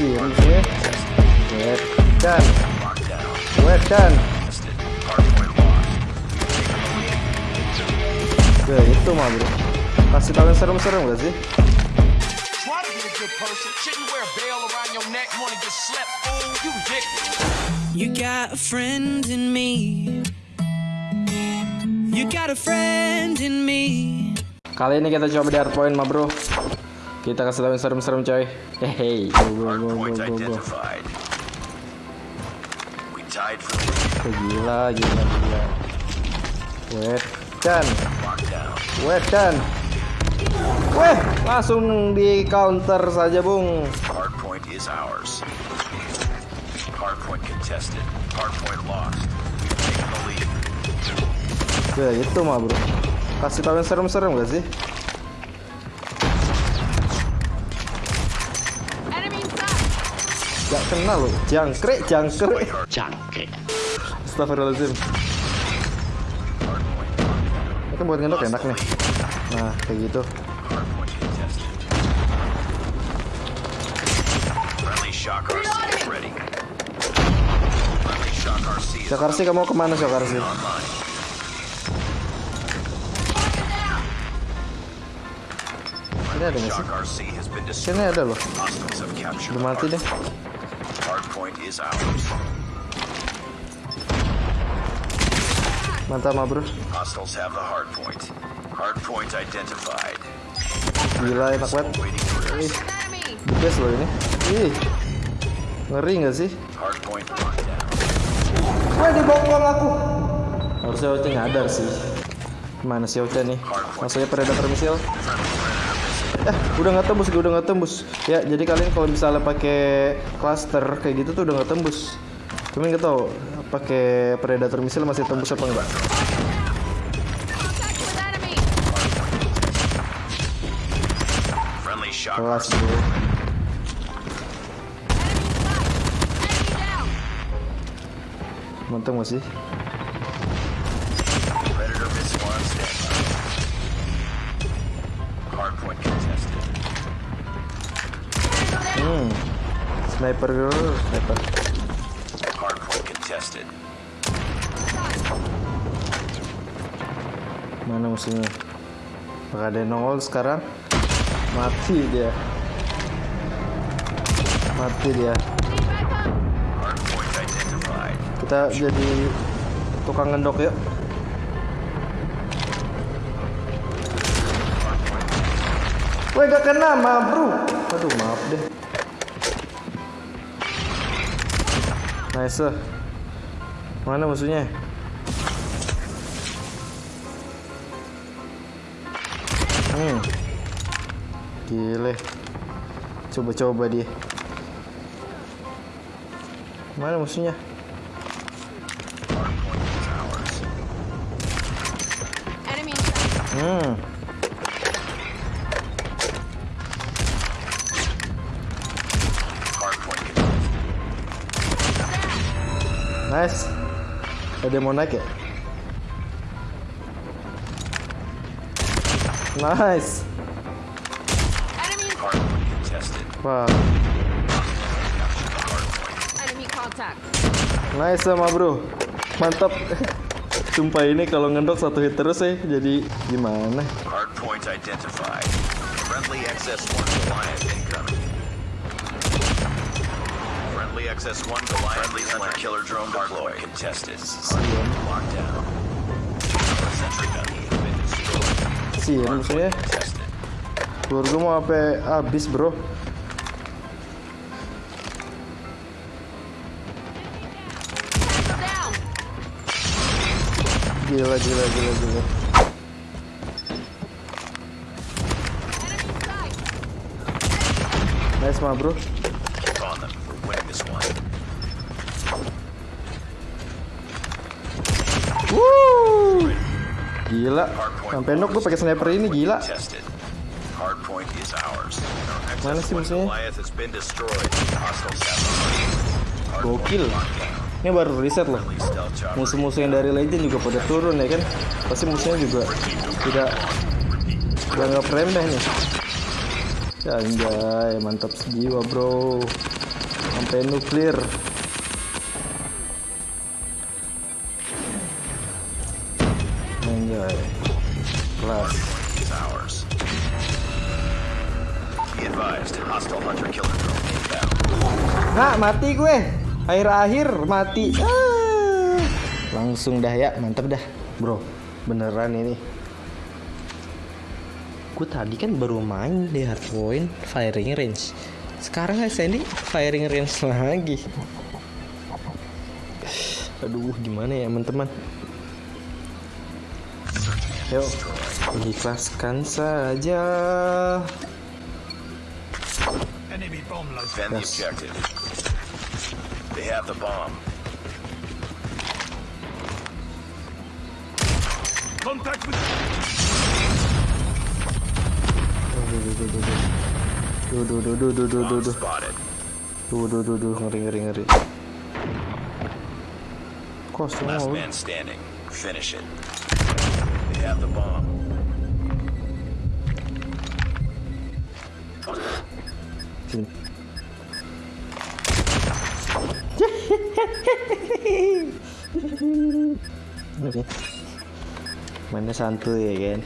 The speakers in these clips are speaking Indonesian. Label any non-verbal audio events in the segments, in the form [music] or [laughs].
sih musuhnya wedan wedan Oke itu mah bro. Kasih tahu yang serem-serem gak sih. You got a friend in me. You got a friend in me. Kali ini kita coba di hardpoint mah bro Kita kasih tahu yang serem-serem coy Hehehe Go go go go go go Oh, Gila gila gila Wedan lockdown. Wedan Weh langsung di counter saja bung Hardpoint is ours. Hardpoint contested. Hardpoint lost. We've taken the lead. Oke itu mah bro Kasih tahu yang serem-serem gak sih Gak kenal loh. Jangkrik jangkrik. Jangkrik. Astagfirullahaladzim. Itu buat ngendok enak nih. Nah kayak gitu. Syakarsi kamu ke mana online. Ini ada nggak sih. Sini ada loh. Udah mati deh Hardpoint is ours. Mantap bro Hostiles have the hardpoint. Hardpoint identified. Gila enak banget. Ih best loh ini. Ih Ngeri gak sih? Hardpoint lockdown. Wah dibongkong aku. Harusnya Oce nyadar sih. Mana si Oce nih? Maksudnya predator misil Eh udah nggak tembus udah nggak tembus. Ya jadi kalian kalau misalnya pakai cluster kayak gitu tuh udah nggak tembus. Cuman nggak tahu pakai predator misil masih tembus apa enggak Kelas bro. Mantap gak sih Sniper bro Sniper. Mana musuhnya Apakah ada yang nongol sekarang Mati dia Mati dia. Kita jadi tukang ngendok yuk. Woi gak kena mah bro. Aduh maaf deh. Nice. Mana musuhnya? Hmm. Gile. Coba-coba dia. Mana musuhnya? Hmm. Nice. Ada yang mau naik ya? Nice. Wah, Enemy contact. nice sama bro. Mantap. [laughs] Sumpah ini kalau ngendok satu hit terus ya, jadi gimana? Hardpoint identified. Friendly XS-1 Goliath incoming. Friendly XS-1 Goliath Friendly hunter killer drone deployed. Contested. Lockdown. Sentry gun has been destroyed. Sih, ya musuhnya. Contested. Keluar gue mau sampai habis bro. Down. Gila, gila, gila, gila. Enemy inside. Nice mah bro. Winning this one. Woo! Gila. Sampai nok gue pakai sniper ini gila. Mana sih XS-1 musuhnya? Gokil. Ini baru reset loh. Musuh-musuh yang dari legend juga pada turun ya kan. Pasti musuhnya juga tidak dianggap remeh nih. Ya anjay, mantap jiwa bro. Sampai nuklir enjoy kelas Is ours. Be advised, hostile hunter killer drone inbound. Nah, mati gue. Akhir-akhir mati. Ah. Langsung dah ya, mantep dah, bro. Beneran ini. Gue tadi kan baru main di hardpoint firing range. Sekarang Sandy firing range lagi. Aduh, gimana ya teman-teman? Yuk, ikhlaskan saja. Defend the Yes. objective. They have the bomb. Contact with Duh, duh, duh, duh, duh, duh, duh, duh. Duh, duh, duh, duh, ngeri, ngeri, ngeri. Kosong Last lu. man standing. Finish it. They have the bomb. Sini. Oke. [laughs] Mainnya santuy ya kan.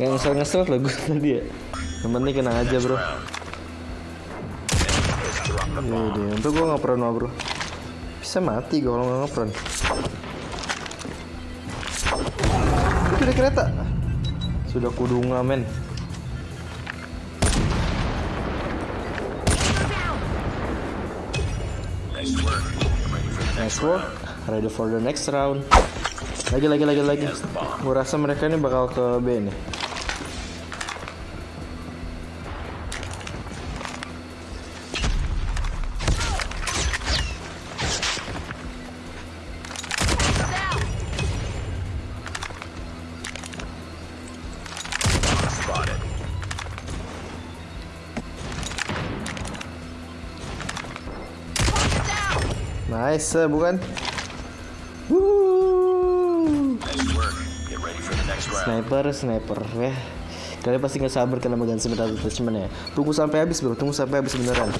Nggak ngesel-ngesel loh gue [laughs] tadi ya. Yang kena aja bro. Deh. Untuk gue ngepron mah bro. Bisa mati gue kalau nggak ngepron. Itu ada kereta. Sudah kudunga men. Nice work. Ready for the next round. Lagi lagi lagi lagi. Gue rasa mereka ini bakal ke B nih. Next round. Sniper, sniper ya. Kalian pasti nggak sabar kena megang sebentar attachment ya. Tunggu sampai habis bro, tunggu sampai habis beneran.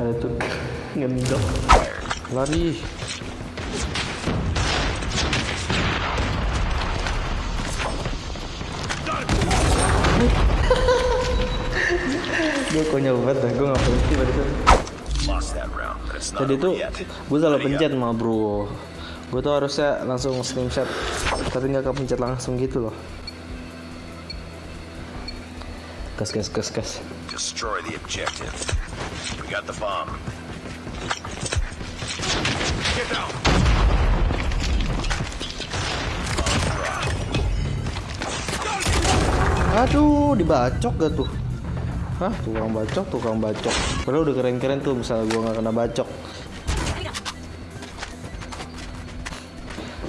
Ada tuh ngendok. Lari. [laughs] Gue konyol banget dah, gue gak berhenti pada saat Tadi tuh gue salah pencet mah bro Gue tuh harusnya langsung screenshot Tapi gak kepencet langsung gitu loh Gas gas gas gas Destroy the objective. We got the bomb. Get down. Aduh dibacok gak tuh Hah tukang bacok tukang bacok Padahal udah keren-keren tuh misalnya gue gak kena bacok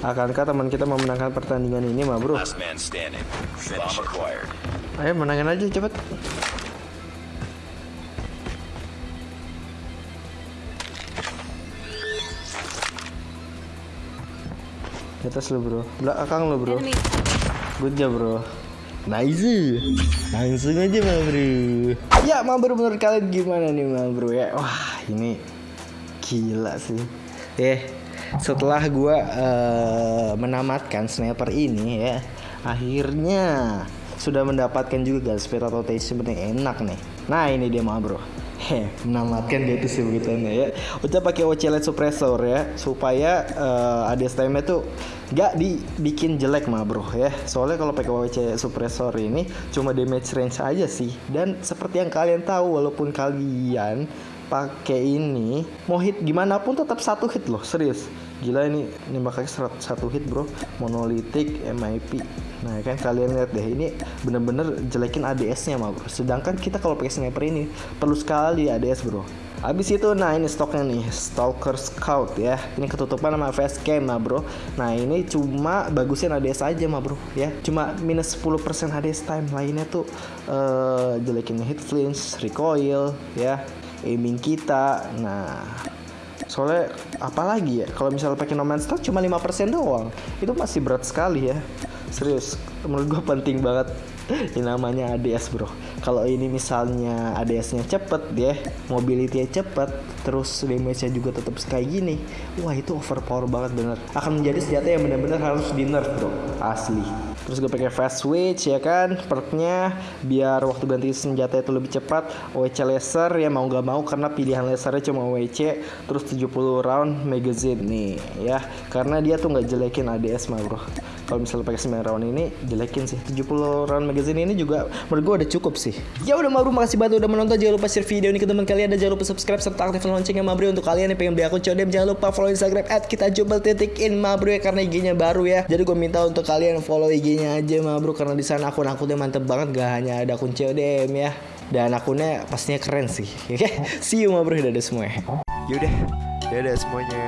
Akankah teman kita memenangkan pertandingan ini mah bro Last man standing. Finish bomb acquired. Ayo menangin aja cepet Di atas lu bro. Belakang lu bro. Enemy. Good job bro. Nice. Langsung aja mah bro. Ya mah bro menurut kalian gimana nih mah bro ya? Wah ini Gila sih. Eh setelah gua eh, menamatkan sniper ini ya Akhirnya sudah mendapatkan juga gas speed atau yang enak nih Nah ini dia mah bro Heh, menamatkan dia tuh sebutannya ya. Udah pakai OC LED suppressor ya, supaya eh, ADS time tuh nggak dibikin jelek mah bro ya. Soalnya kalau pakai OC suppressor ini cuma damage range aja sih. Dan seperti yang kalian tahu, walaupun kalian pakai ini mau hit gimana pun tetap satu hit loh serius. Gila ini nembaknya serat- satu hit bro. Monolitik MIP nah kan kalian lihat deh ini bener-bener jelekin ADS nya mah bro. Sedangkan kita kalau pakai sniper ini perlu sekali ADS bro. Habis itu nah ini stoknya nih Stalker Scout ya. Ini ketutupan sama face cam mah bro. Nah ini cuma bagusin ADS aja mah bro ya. Cuma minus 10% ADS time Lainnya tuh eh jelekin hit flinch, recoil ya Aiming kita. Nah soalnya apalagi ya? Kalau misalnya pakai No Man's cuma 5% doang. Itu masih berat sekali ya. Serius menurut gue penting banget. Ini namanya ADS bro. Kalau ini misalnya ADS-nya cepet ya mobility-nya cepet terus damage-nya juga tetap kayak gini wah itu overpower banget bener. Akan menjadi senjata yang benar-benar harus di nerf bro. Asli terus gue pakai fast switch ya kan? Perknya biar waktu ganti senjata itu lebih cepat. OWC laser ya mau gak mau karena pilihan lasernya cuma OWC terus 70 round magazine nih ya. Karena dia tuh nggak jelekin ADS mah bro kalau misalnya pakai 9 round ini jelekin sih. 70 round magazine ini juga menurut gue udah cukup sih. Ya udah Mabro makasih banget udah menonton. Jangan lupa share video ini ke teman kalian dan jangan lupa subscribe serta aktifkan loncengnya Mabro untuk kalian yang pengen beli akun Codem. Jangan lupa follow Instagram at kita jubel titik in Mabro ya karena IG-nya baru ya. Jadi gue minta untuk kalian follow IG-nya aja Mabro karena di sana akun-akunnya mantep banget. Gak hanya ada akun Codem ya. Dan akunnya pastinya keren sih. [laughs] Oke? See you Mabro dadah semua Yaudah, dadah semuanya.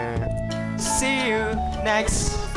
See you next.